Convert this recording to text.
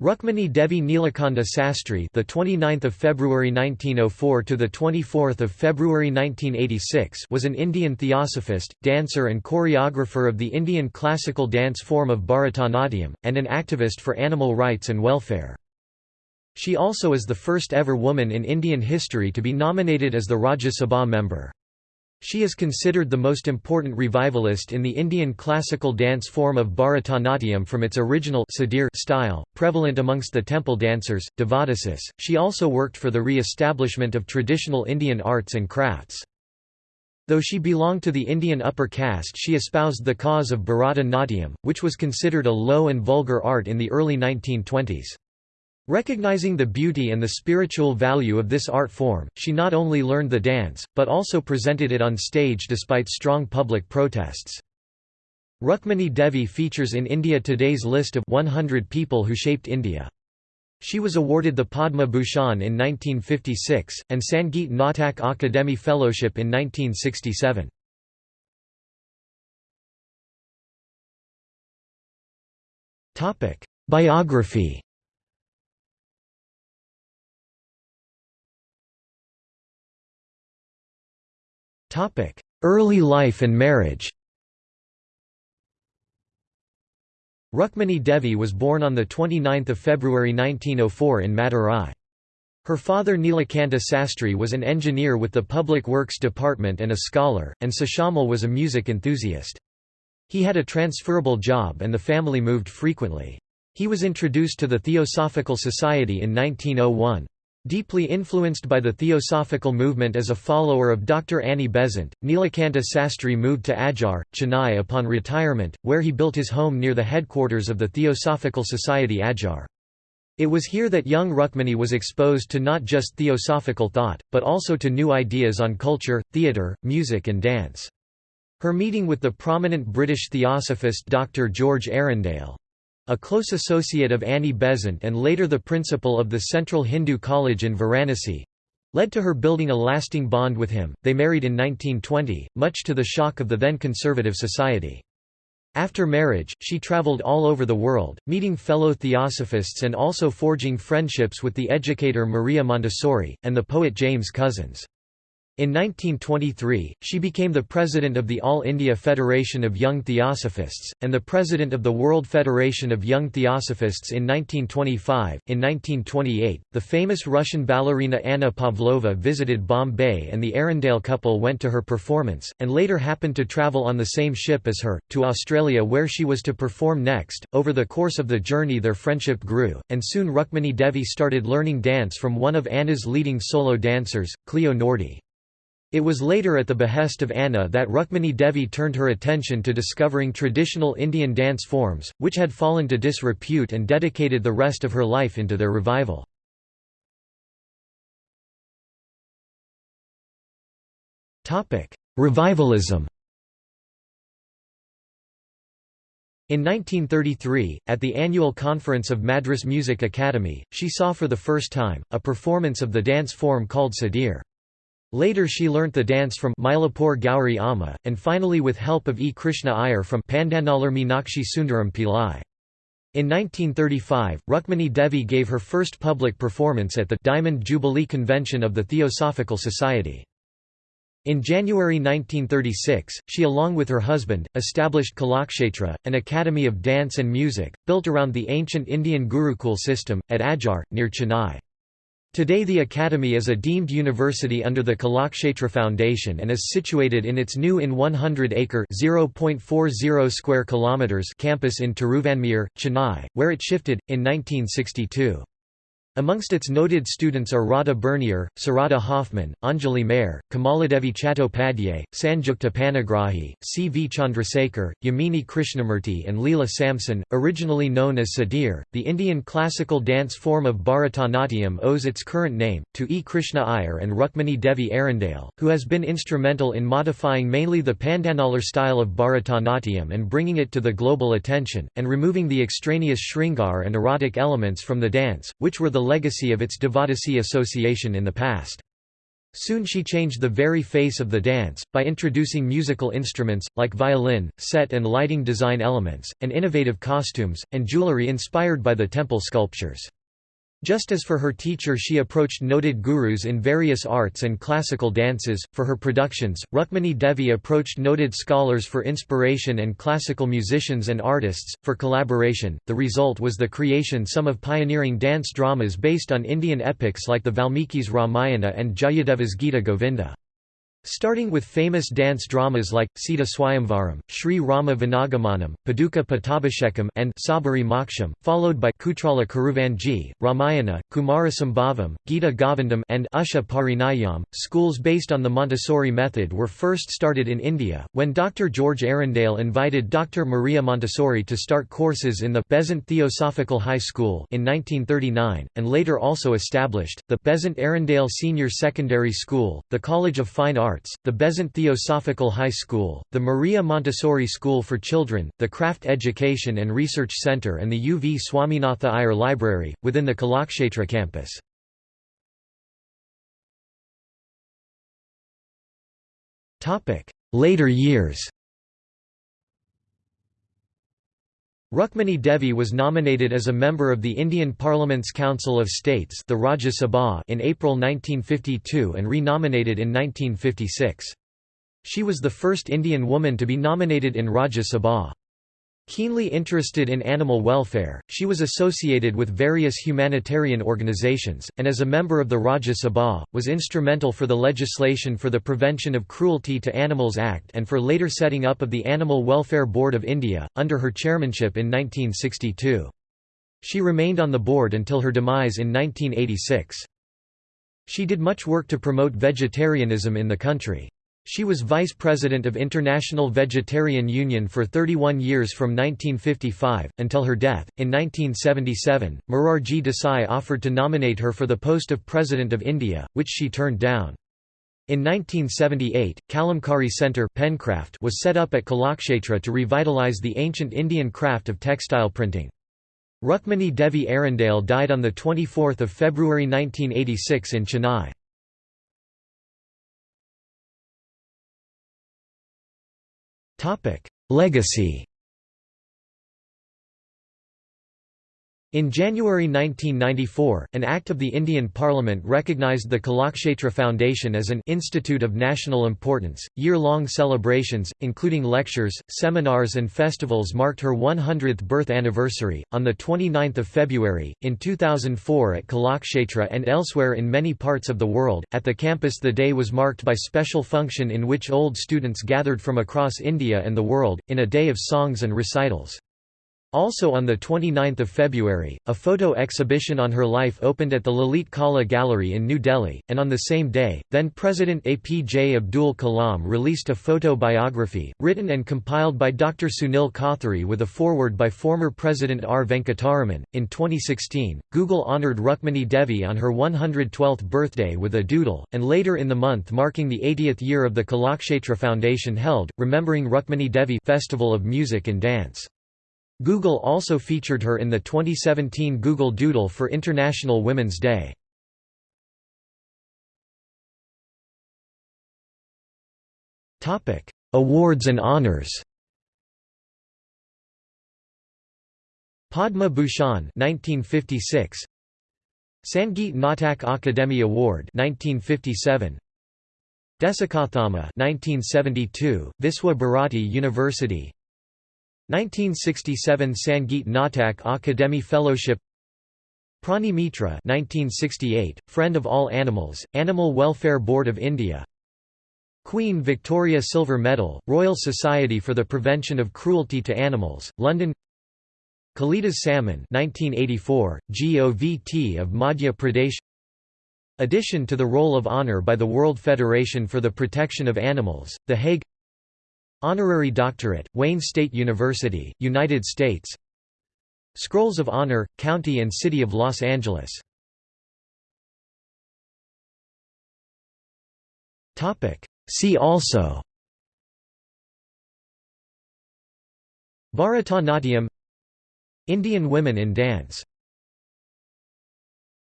Rukmini Devi Nilakanta Sastry, the 29th of February 1904 to the 24th of February 1986, was an Indian theosophist, dancer and choreographer of the Indian classical dance form of Bharatanatyam and an activist for animal rights and welfare. She also is the first ever woman in Indian history to be nominated as the Rajya Sabha member. She is considered the most important revivalist in the Indian classical dance form of Bharatanatyam from its original style, prevalent amongst the temple dancers, devadasis. She also worked for the re-establishment of traditional Indian arts and crafts. Though she belonged to the Indian upper caste she espoused the cause of Bharata Natyam, which was considered a low and vulgar art in the early 1920s. Recognizing the beauty and the spiritual value of this art form, she not only learned the dance, but also presented it on stage despite strong public protests. Rukmini Devi features in India Today's list of 100 people who shaped India. She was awarded the Padma Bhushan in 1956, and Sangeet Natak Akademi Fellowship in 1967. Biography Early life and marriage Rukmini Devi was born on 29 February 1904 in Madurai. Her father Nilakanta Sastry was an engineer with the Public Works Department and a scholar, and Seshammal was a music enthusiast. He had a transferable job and the family moved frequently. He was introduced to the Theosophical Society in 1901. Deeply influenced by the Theosophical movement as a follower of Dr. Annie Besant, Nilakanta Sastry moved to Adyar, Chennai upon retirement, where he built his home near the headquarters of the Theosophical Society Adyar. It was here that young Rukmini was exposed to not just theosophical thought, but also to new ideas on culture, theatre, music and dance. Her meeting with the prominent British theosophist Dr. George Arundale a close associate of Annie Besant and later the principal of the Central Hindu College in Varanasi, led to her building a lasting bond with him. They married in 1920, much to the shock of the then conservative society. After marriage, she travelled all over the world, meeting fellow theosophists and also forging friendships with the educator Maria Montessori, and the poet James Cousins. In 1923, she became the president of the All India Federation of Young Theosophists, and the president of the World Federation of Young Theosophists in 1925. In 1928, the famous Russian ballerina Anna Pavlova visited Bombay and the Arundale couple went to her performance, and later happened to travel on the same ship as her, to Australia where she was to perform next. Over the course of the journey, their friendship grew, and soon Rukmini Devi started learning dance from one of Anna's leading solo dancers, Cleo Nordi. It was later at the behest of Anna that Rukmini Devi turned her attention to discovering traditional Indian dance forms, which had fallen to disrepute and dedicated the rest of her life into their revival. Revivalism In 1933, at the annual conference of Madras Music Academy, she saw for the first time, a performance of the dance form called Sadir. Later she learnt the dance from Mylapore Gauri Amma, and finally with help of E. Krishna Iyer from Pandanallur Meenakshi Sundaram Pillai. In 1935, Rukmini Devi gave her first public performance at the Diamond Jubilee Convention of the Theosophical Society. In January 1936, she along with her husband, established Kalakshetra, an academy of dance and music, built around the ancient Indian Gurukul system, at Adyar, near Chennai. Today the academy is a deemed university under the Kalakshetra Foundation and is situated in its new in 100-acre (0.40 square kilometers) campus in Tiruvanmiyur, Chennai, where it shifted in 1962. Amongst its noted students are Radha Burnier, Sarada Hoffman, Anjali Mehr, Kamaladevi Chattopadhyay, Sanjukta Panigrahi, C. V. Chandrasekhar, Yamini Krishnamurti and Leela Samson. Originally known as Sadir, the Indian classical dance form of Bharatanatyam owes its current name, to E. Krishna Iyer and Rukmini Devi Arundale, who has been instrumental in modifying mainly the Pandanallur style of Bharatanatyam and bringing it to the global attention, and removing the extraneous Shringar and erotic elements from the dance, which were the legacy of its Devadasi association in the past. Soon she changed the very face of the dance, by introducing musical instruments, like violin, set and lighting design elements, and innovative costumes, and jewelry inspired by the temple sculptures. Just as for her teacher she approached noted gurus in various arts and classical dances, for her productions, Rukmini Devi approached noted scholars for inspiration and classical musicians and artists, for collaboration. The result was the creation some of pioneering dance dramas based on Indian epics like the Valmiki's Ramayana and Jayadeva's Gita Govinda. Starting with famous dance dramas like, Sita Swayamvaram, Sri Rama Vanagamanam, Paduka Pattabhishekam and Sabari Moksham, followed by Kutrala Kuravanji, Ramayana, Kumarasambhavam, Gita Govindam and Usha Parinayam. Schools based on the Montessori method were first started in India, when Dr. George Arundale invited Dr. Maria Montessori to start courses in the Besant Theosophical High School in 1939, and later also established, the Besant Arundale Senior Secondary School, the College of Fine Arts Arts, the Besant Theosophical High School, the Maria Montessori School for Children, the Craft Education and Research Center and the U. V. Swaminatha Iyer Library, within the Kalakshetra campus. Later years Rukmini Devi was nominated as a member of the Indian Parliament's Council of States the Rajya Sabha in April 1952 and re-nominated in 1956. She was the first Indian woman to be nominated in Rajya Sabha. Keenly interested in animal welfare, she was associated with various humanitarian organizations, and as a member of the Rajya Sabha, was instrumental for the legislation for the Prevention of Cruelty to Animals Act and for later setting up of the Animal Welfare Board of India, under her chairmanship in 1962. She remained on the board until her demise in 1986. She did much work to promote vegetarianism in the country. She was vice president of International Vegetarian Union for 31 years from 1955, until her death. In 1977, Morarji Desai offered to nominate her for the post of President of India, which she turned down. In 1978, Kalamkari Centre Pencraft was set up at Kalakshetra to revitalise the ancient Indian craft of textile printing. Rukmini Devi Arundale died on 24 February 1986 in Chennai. Legacy In January 1994, an Act of the Indian Parliament recognised the Kalakshetra Foundation as an Institute of National Importance. Year long celebrations, including lectures, seminars, and festivals, marked her 100th birth anniversary, on 29 February. In 2004 at Kalakshetra and elsewhere in many parts of the world, at the campus the day was marked by special function in which old students gathered from across India and the world, in a day of songs and recitals. Also on 29 February, a photo exhibition on her life opened at the Lalit Kala Gallery in New Delhi, and on the same day, then-President APJ Abdul Kalam released a photo biography, written and compiled by Dr. Sunil Kothari with a foreword by former President R. Venkataraman. In 2016, Google honored Rukmini Devi on her 112th birthday with a doodle, and later in the month marking the 80th year of the Kalakshetra Foundation held, Remembering Rukmini Devi Festival of Music and Dance. Google also featured her in the 2017 Google Doodle for International Women's Day. Awards and honors. Padma Bhushan 1956 Sangeet Natak Akademi Award 1957 Desikottama 1972 Viswa Bharati University 1967 Sangeet Natak Akademi Fellowship Prani Mitra 1968, Friend of All Animals, Animal Welfare Board of India Queen Victoria Silver Medal, Royal Society for the Prevention of Cruelty to Animals, London Kalidas Samman 1984, GOVT of Madhya Pradesh Addition to the Roll of Honour by the World Federation for the Protection of Animals, The Hague Honorary Doctorate, Wayne State University, United States. Scrolls of Honor, County and City of Los Angeles. See also. Bharatanatyam. Indian women in dance